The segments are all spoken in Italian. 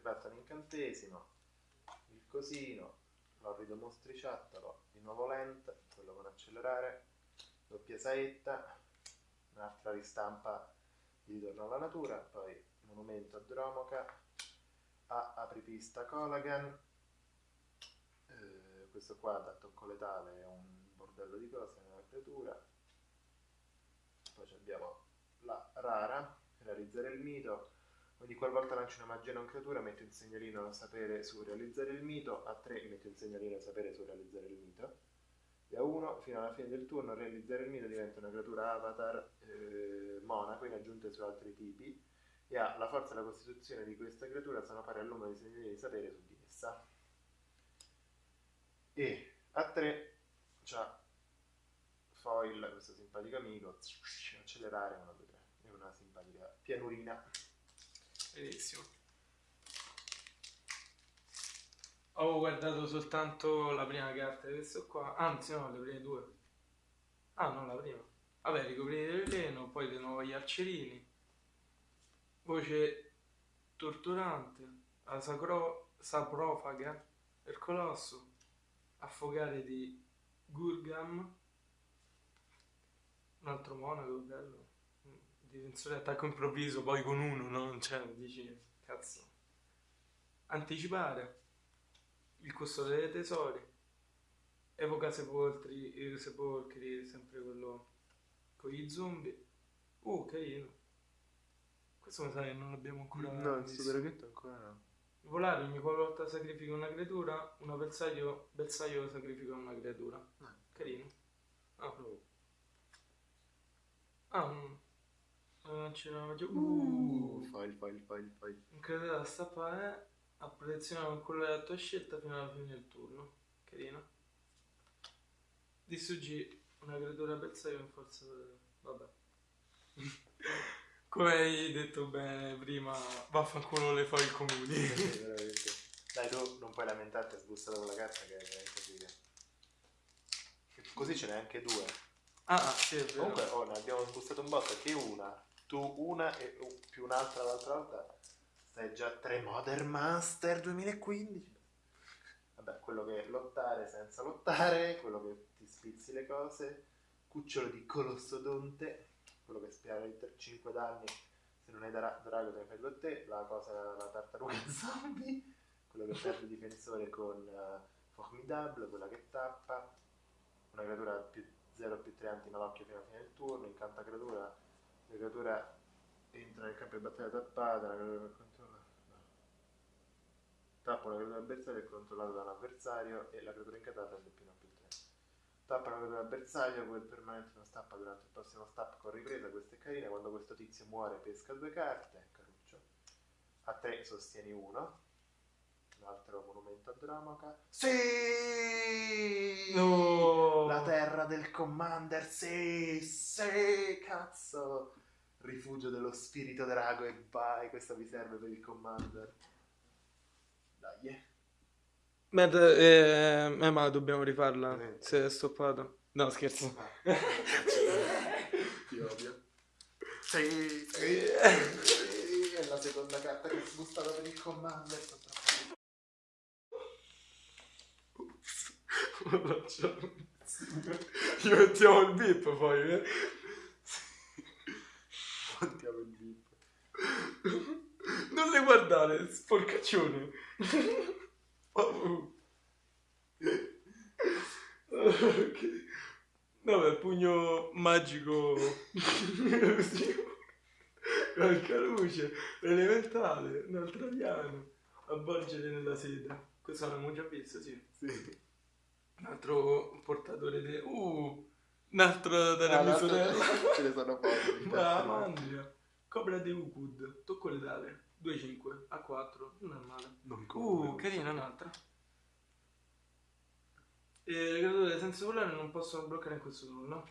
4. Desidera un artefatto un incantesimo. Il cosino. L'orrido mostriciattolo. Di nuovo lent. Quello con accelerare. Doppia saetta. Un'altra ristampa di ritorno alla natura. Poi monumento a Dromoca. A apripista Colagan. Eh, questo qua da tocco letale è un bordello di cose nella creatura. Poi abbiamo la rara, realizzare il mito. Ogni qualvolta lancio una magia non creatura metto un segnalino a sapere su realizzare il mito, a 3 metto un segnalino a sapere su realizzare il mito. E a 1 fino alla fine del turno realizzare il mito diventa una creatura avatar eh, monaco in aggiunta su altri tipi e ha la forza e la costituzione di questa creatura sono pari al numero di segnalini di sapere su di essa. E a 3 c'ha foil, questo simpatico amico, accelerare 1, 2, 3 e una simpatica pianurina. Benissimo. Ho guardato soltanto la prima carta di questo qua, anzi no, le prime due. Ah, no, la prima. Vabbè, ricoprire il veleno, poi di nuovo gli arcerini. Voce torturante, la sacro- saprofaga, il colosso, affogare di Gurgam, un altro monaco, bello. Difensore attacco improvviso, poi con uno, non c'è, dici, cazzo. Anticipare, il custode dei tesori, evoca sepolcri, eh, sepolcri, sempre quello con gli zombie. Uh, carino. Questo mi sa che non l'abbiamo ancora No, il super draghetto ancora no. Volare ogni qualvolta sacrifica una creatura, un avversario bersaglio sacrifica una creatura. Ah. Carino. Ah, ah un... c'era una magia... Uh, file, file, file, file. un creatore da stappare a protezione con quello della tua scelta fino alla fine del turno. Carino. Distruggi una creatura bersaglio in forza... Vabbè. Come hai detto bene prima, vaffanculo le fai comuni. Dai, tu non puoi lamentarti, hai sbussato con la carta che è veramente figa. Così ce n'è anche due. Ah, ah, sì, è vero. Comunque, oh, ne abbiamo sbussato un botto che una, tu una e più un'altra l'altra volta. Stai già 3 Modern Master 2015. Vabbè, quello che è lottare senza lottare, quello che ti spizzi le cose, cucciolo di colossodonte, quello che spara per 5 danni, se non hai dra- drago te ne fai te, la cosa, la tartaruga zombie, quello che perde difensore con eh, Formidable, quella che tappa, una creatura più 0 più 3 antimalocchio fino alla fine del turno, incanta creatura, la creatura entra nel campo di battaglia tappata, la creatura controlla. no. Tappa una creatura avversaria e controllata da un avversario e la creatura incantata prende più 1 più 3. Tappa una creatura avversario, quel permanente non stappa durante il prossimo stop con ripresa, questa è carina, quando questo tizio muore pesca due carte, caruccio. A 3 sostieni 1. Un altro monumento a Dromoca. Sì! No! La terra del commander, sì, sì, cazzo. Rifugio dello spirito drago e vai, questo vi serve per il commander. Dai. eh. Matt, eh, eh, ma dobbiamo rifarla. Veramente. Se è stoppato. No, scherzo. Ti odio. Sì, è la seconda carta che ho sbustato per il commander. troppo Gli mettiamo il bip poi, eh. Contiamo il bip. Non le guardare, sporcaccione. Oh. Ok. Vabbè, pugno magico. Qualche luce, elementale, un altro piano. Avvolgere nella seta. Questo l'abbiamo già visto, sì. Sì. Un altro portatore di... Uh! Un altro delle Ah, mie l'altro- sorelle. Ce ne sono pochi. Ma mandria. Cobra di Ukud. Tocco letale. 2-5. A 4. Non è male. Non Uh, carina un'altra. E le creature senza volare non possono bloccare in questo turno.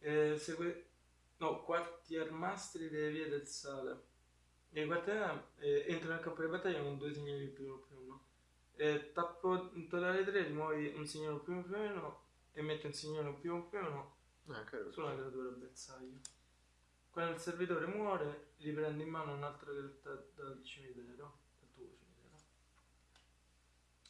E segue... No, quartiermastri delle vie del sale. E quartier eh, entra nel campo di battaglia con due segnali più uno più uno. E tappo in totale 3, rimuovi un segnale più uno e metti un segnale più uno Ah, caro. su una creatura bersaglio. Quando il servitore muore, riprende in mano un'altra carta dal cimitero. Dal tuo cimitero.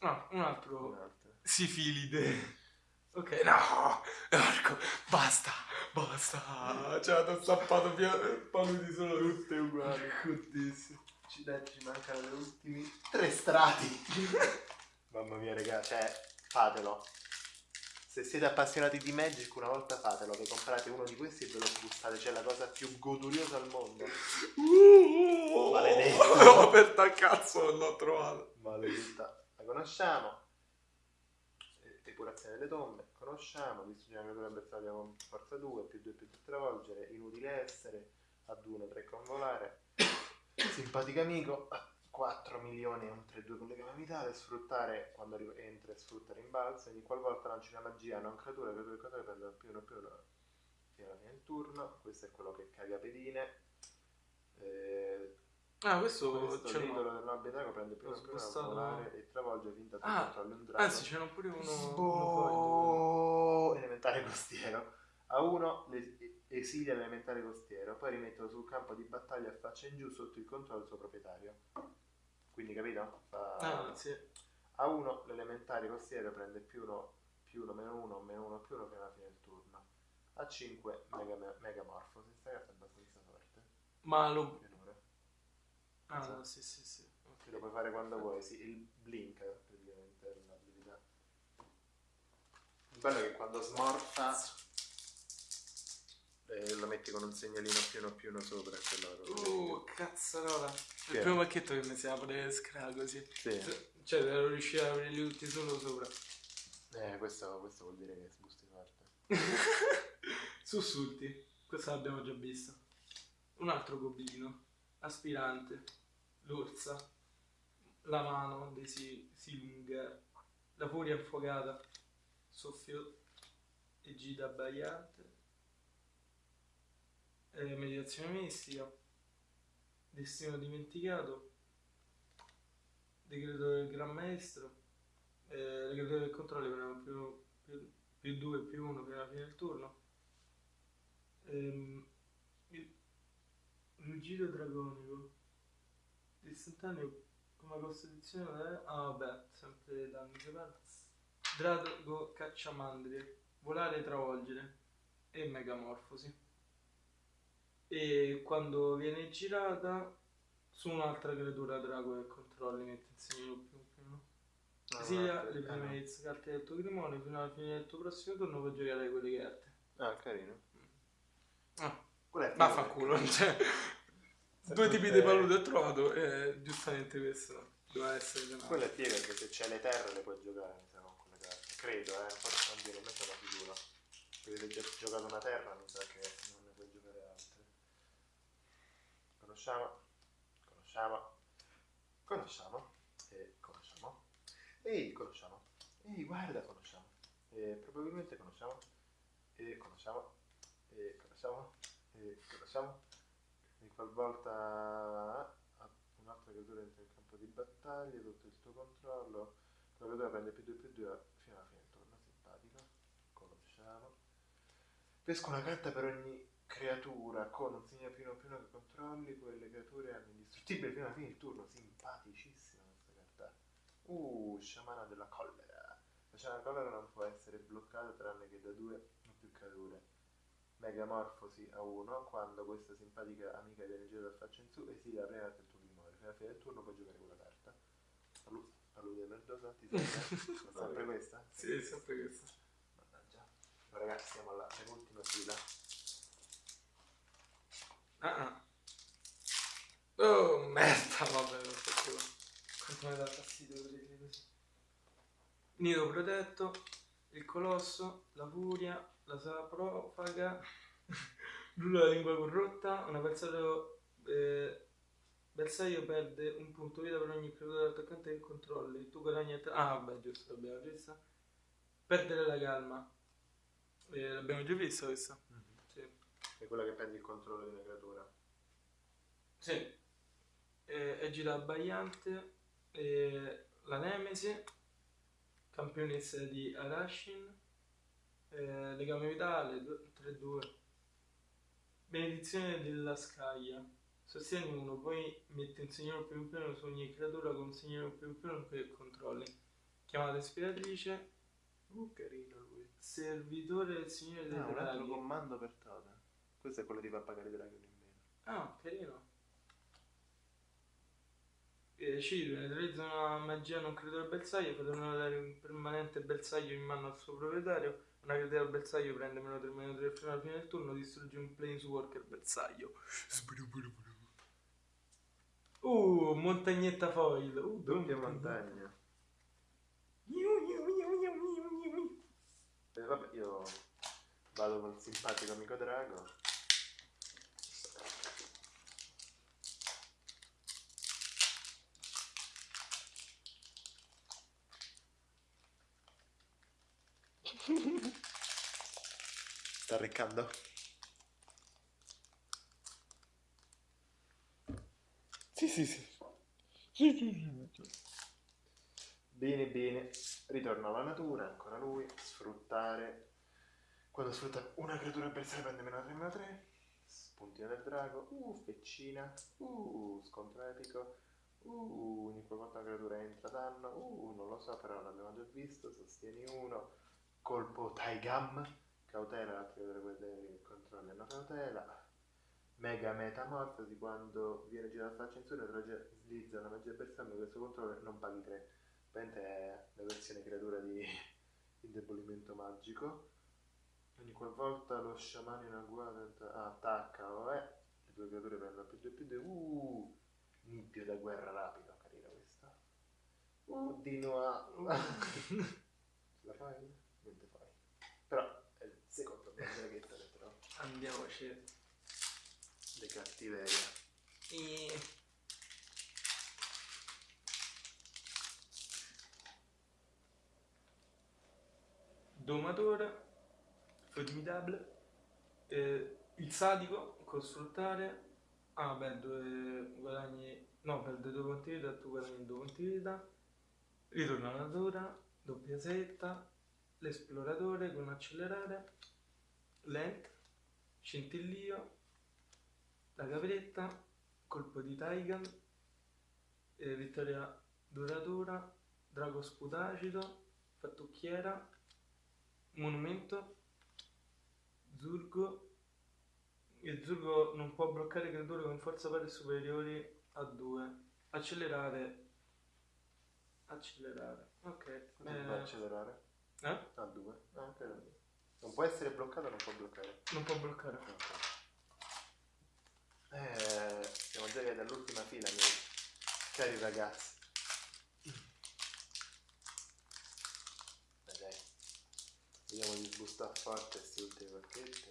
No, un altro. Un'altra. Sifilide. Ok, no! Marco, basta! Basta! Cioè, ti ho stappato via paludi solo Tutte uguali. Codissimo. Ci, dai, ci mancano gli ultimi tre strati. Mamma mia, raga, cioè, fatelo. Se siete appassionati di Magic, una volta fatelo, che comprate uno di questi e ve lo gustate, c'è la cosa più goduriosa al mondo. Maledetto. L'ho aperta a cazzo, non l'ho trovato. Maledetta. La conosciamo. Depurazione delle tombe, conosciamo. Distrugge una creatura avversaria con forza 2, più 2 più 3 travolgere, inutile essere, ad 1 3 convolare. Simpatico amico, 4 milioni e un 3-2 con legame vitale, sfruttare quando entra e sfrutta rimbalzo, ogni qualvolta lanci una magia non creatura, creatura e creatura prendono più uno più uno fino alla fine del turno, questo è quello che caga pedine. Eh, Ah, questo, questo c'è l'idolo del nobile drago prende più L'ho uno più uno a spostato. volare e travolge finta che Ah, controlli un drago. Anzi, c'era pure uno. Boh, elementare costiero. A uno le- esilia l'elementare costiero, poi rimetterlo sul campo di battaglia a faccia in giù sotto il controllo del suo proprietario. Quindi capito? Fa- Ah, sì. A uno l'elementare costiero prende più uno, più uno, meno uno, meno uno, più uno fino alla fine del turno. A 5 mega, megamorfosi. Questa carta è abbastanza forte. Ma lo. Pianure. Ah, sì, sì, sì. Che lo puoi fare quando vuoi, sì, il blink praticamente è bello è che quando smorta eh, lo metti con un segnalino più uno più uno sopra e quello Uh, cazzarola. Il primo pacchetto che mi si apre scra così. Sì. Cioè, devo riuscire a aprirli tutti solo sopra. Eh, questo, questo vuol dire che sbusti forte. Sussulti. Questa l'abbiamo già vista. Un altro goblino. Aspirante. L'orsa. La mano dei si- Silunga. La furia affogata. Soffio e gita abbagliante. Eh, meditazione mistica. Destino dimenticato. Decreto del Gran Maestro. Eh, le creature del controllo più, più, più 2 più 1 fino alla fine del turno. Ehm, il ruggito dragonico. Istantaneo come costituzione. Ah vabbè, sempre danni parla. Drago cacciamandrie. Volare travolgere. E megamorfosi. E quando viene girata su un'altra creatura drago che controlli mette in segno più uno. Esilia le prime X carte del tuo grimorio fino alla fine del tuo prossimo turno puoi giocare quelle carte. Ah, carino. Ah, è vaffanculo, cioè, due tipi di paludi ho trovato e giustamente questo doveva essere tenato. Quella è figa perché se c'è le terre le puoi giocare, mi sa, con quelle carte. Credo, eh, forse non dire, me sono sicuro. Perché se hai già giocato una terra mi sa che non ne puoi giocare altre. Conosciamo, conosciamo, conosciamo, e conosciamo, e conosciamo, e guarda, conosciamo, e probabilmente conosciamo, e conosciamo, e conosciamo, e conosciamo, e qualvolta un'altra creatura entra nel campo di battaglia sotto il tuo controllo, la creatura prende più 2 più 2 fino alla fine del turno, simpatico, conosciamo. Pesco una carta per ogni creatura con un segno più uno uno che controlli, quelle creature hanno indistruttibile fino alla fine del turno, simpaticissima questa carta. Uh, sciamana della collera. La sciamana della collera non può essere bloccata tranne che da due o più creature. Megamorfosi a 1, quando questa simpatica amica viene girata dal faccia in su, esilia la prima carta del tuo grimorio. Fino alla fine del turno puoi giocare quella carta. Palu- Palude merdosa, ti serve? Sempre questa? Sì, sempre. Mannaggia. Ma ragazzi, siamo alla penultima fila. Ah, ah. Oh, merda, vabbè, so più. Quanto mi dà fastidio vedere così. Nido protetto, il colosso, la furia, la saprofaga, la lingua corrotta, un avversario eh, bersaglio perde un punto vita per ogni creatura attaccante che controlli. Tu guadagni... Ah, vabbè, giusto, l'abbiamo già vista. Perdere la calma. Eh, l'abbiamo già vista questa. È quella che prende il controllo di una creatura. Sì. Eh, Egida Abbagliante, eh, la Nemesi, campionessa di Arashin, eh, legame vitale, 3-2. Benedizione della scaglia. Sostieni uno, poi metti un segnale più piano su ogni creatura con un segnale più piano che controlli. Chiamata ispiratrice. Uh, carino lui. Servitore del Signore dei Ah, un altro comando per Totem. Questo è quello di far pagare i draghi in meno. Ah, carino. Eh, Ciro, neutralizza una magia non creatura bersaglio, potendo dare un permanente bersaglio in mano al suo proprietario. Una creatura bersaglio prende meno 3 meno 3 fino alla fine del turno, distrugge un planeswalker bersaglio. Uh, montagnetta foil. Uh, Doppia montagna. Eh, vabbè, io vado con il simpatico amico drago. Sta arreccando? Sì, sì, sì. Sì, sì, sì. Bene, bene. Ritorno alla natura, ancora lui. Sfruttare. Quando sfrutta una creatura avversaria prende meno 3 meno 3. Spuntina del drago. Uh, feccina. Uh, scontro epico. Uh, ogni qualvolta una creatura entra danno. Uh, non lo so, però l'abbiamo già visto. Sostieni uno. Colpo Taigam. Cautela, altre creature quelle che controllano cautela. Mega metamorfosi quando viene girata la censura neutralizza una magia il suo controllo non paghi 3. Praticamente è la versione creatura di indebolimento magico. Ogni qualvolta lo sciamano in agguato attacca o è, le due creature prendono più 2 più 2. Uh, nibbio da guerra rapido, carina questa. Uh, di Noa. Ce la fai? Niente fai. Però Andiamoci. le cattiverie. E... Domatore, formidable, eh, il sadico, con sfruttare, ah beh, due guadagni, no, perde due punti vita, tu guadagni due punti vita, ritorna alla natura, doppia setta, l'esploratore con accelerare, lent, scintillio, la capretta, colpo di Taigan, eh, vittoria duratura, drago sputacido, fattucchiera, monumento, Zurgo. Il Zurgo non può bloccare creature con forza pari superiori a 2. Accelerare. Accelerare. Ok. Eh, accelerare? eh? A 2. Ah, ok. Non può essere bloccato, non può bloccare. Non può bloccare. Ok. Eh, siamo già arrivati all'ultima fila, miei cari ragazzi. Dai. Vediamo di sbustare forte questi ultimi pacchetti.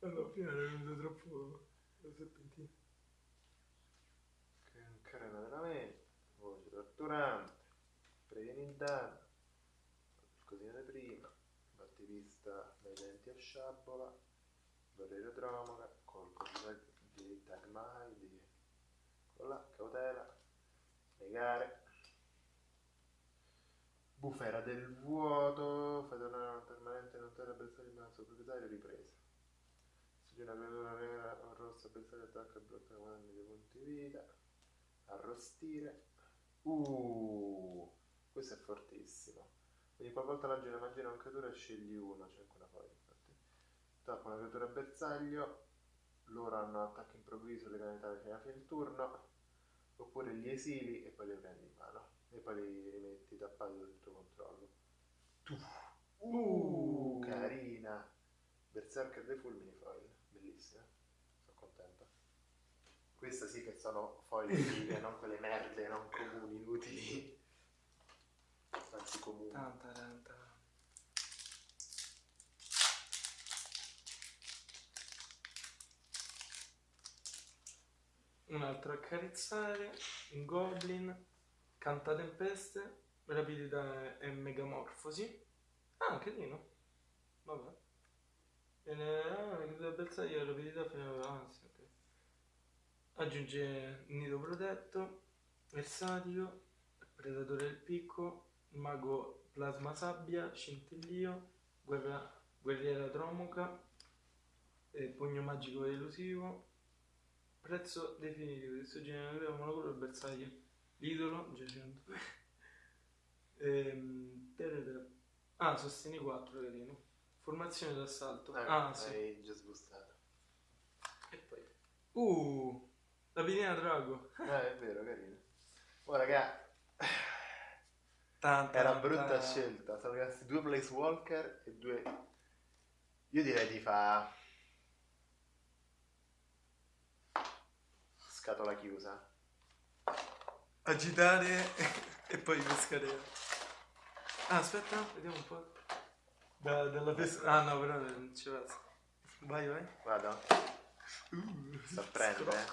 Alla fine era venuto troppo la serpentina. Che Carena della mente, voce torturante, previeni il danno, di prima, battivista dai denti a sciabola, barriera dromoga, colpo di, tag- di di la cautela, negare, bufera del vuoto, fai tornare una permanente non terra bersaglio in suo proprietario, ripresa. Se una creatura nera o rossa bersaglio attacca e blocca guadagni dei punti vita arrostire. Uh, questo è fortissimo. Quindi qualvolta lanci una magia a una creatura scegli uno, c'è anche una foglia infatti. Tappa una creatura a bersaglio, loro hanno attacco improvviso le canalità fino alla fine del turno, oppure li esili e poi li prendi in mano. E poi li rimetti tappati sotto il tuo controllo. Tu. Uh, carina. Berserker dei fulmini foil, bellissima. Sono contento. Queste sì che sono foil vive, non quelle merde, non comuni, inutili. Comuni. Tanta, tanta. Un altro accarezzare, un goblin, canta tempeste, rapidità e megamorfosi. Ah, carino. Vabbè. Viene, ah, la bersaglio, rapidità fino a... Ah, sì, ok. Aggiunge nido protetto, versatile, predatore del picco, mago plasma sabbia, scintillio, guerra, guerriera dromoca, eh, pugno magico elusivo. Prezzo definitivo, distruggere nella monocolore il bersaglio. L'idolo, giacendo. ehm, ah, sostieni 4, carino. Formazione d'assalto. Eh, ah, sì. Già sbustato. E poi... Uh, la pinina drago. Ah, è vero, carino. Oh, raga, Tan, tan, era brutta tan. scelta. Sono rimasti due Place Walker e due... Io direi di fa... Scatola chiusa. Agitare e poi pescare. Ah, aspetta, vediamo un po'. Da- dalla pesca. Ah, no, però non ci va. Vai, vai. Vado. Uh, Sta a prendere.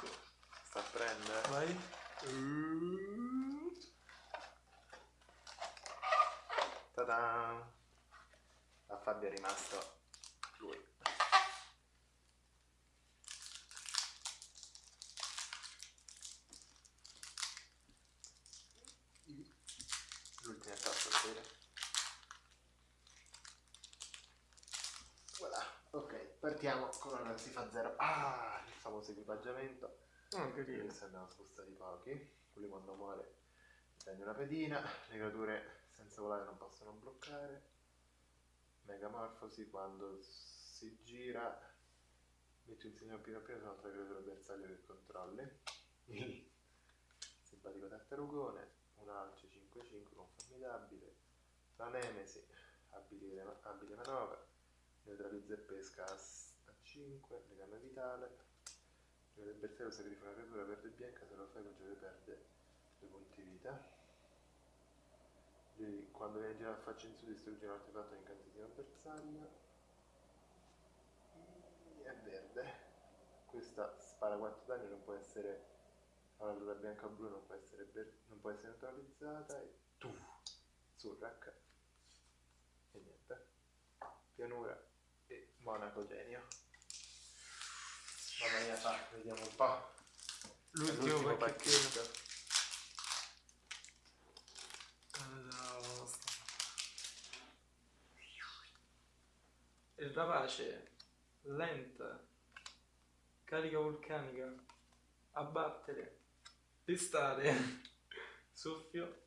Sta a prendere. Vai. Uh. Ta-da! A Fabio è rimasto lui. L'ultima tappa sera. Voilà, ok, partiamo con una si fa zero. Ah, il famoso equipaggiamento. Ah, Quindi carino. questi abbiamo spostati pochi. Quelli quando muore prendi una pedina. Le creature senza volare non possono bloccare. Megamorfosi quando si gira. Metti un segno più più su un'altra creatura bersaglio che controlli. Il simpatico tartarugone. Un alce 5-5 con formidabile. La nemesi. Abile, abile manovra. Neutralizza e pesca a, s- a 5. Legame vitale. Il bersaglio sacrifica una creatura verde e bianca, se lo fai quel giocatore perde due punti vita. Quando viene girato faccia in su distrugge un artefatto di incantesimo bersaglio. È verde. Questa spara 4 danni, non può essere ha una creatura bianca blu, non può essere, ber- non può essere neutralizzata e tu Surrak. E niente. Pianura e Monaco genio. Mamma mia, fa, vediamo un po'. L'ultimo, pacchetto. pacchetto. Il rapace, lenta, carica vulcanica, abbattere, pestare, soffio,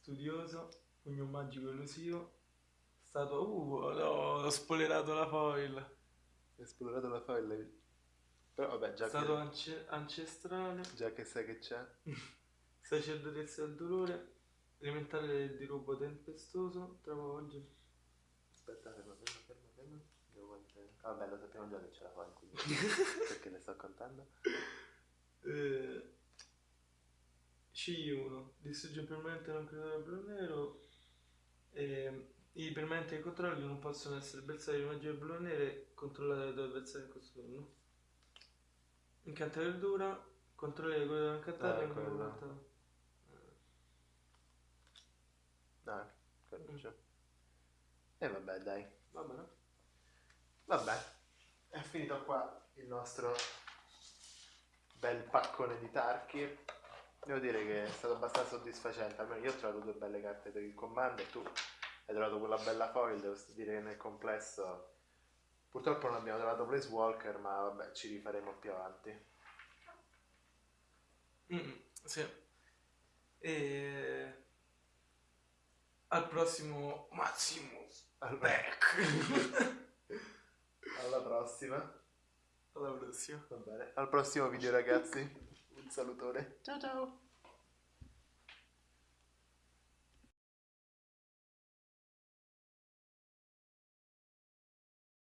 studioso, pugno magico elusivo, statua, uh, no, ho spoilerato la foil, Hai esplorato la foil. Però vabbè, già statua che, ance- ancestrale, già che sai che c'è. sacerdotessa del dolore, elementare del dirupo tempestoso, travolge. Aspetta, ferma, Vabbè, lo sappiamo già che c'è la foil, quindi perché le sto contando. Eh, C1 distrugge permanente non creatore blu nero e i permanenti che controlli non possono essere bersagli di magie blu e nere controllate dai avversari in questo turno incanta verdura controlli quello da incantare Ah, e quello quello. incantato. Ah, quello c'è. E vabbè, dai. va bene Vabbè, è finito qua il nostro bel paccone di tarchi. Devo dire che è stato abbastanza soddisfacente, almeno io ho trovato due belle carte per il comando e tu hai trovato quella bella foil, devo dire che nel complesso purtroppo non abbiamo trovato Place Walker, ma vabbè, ci rifaremo più avanti. Mm, sì e al prossimo Maximus Allora, Back alla prossima. alla prossima Va bene. Al prossimo video ragazzi. Un salutone. Ciao ciao.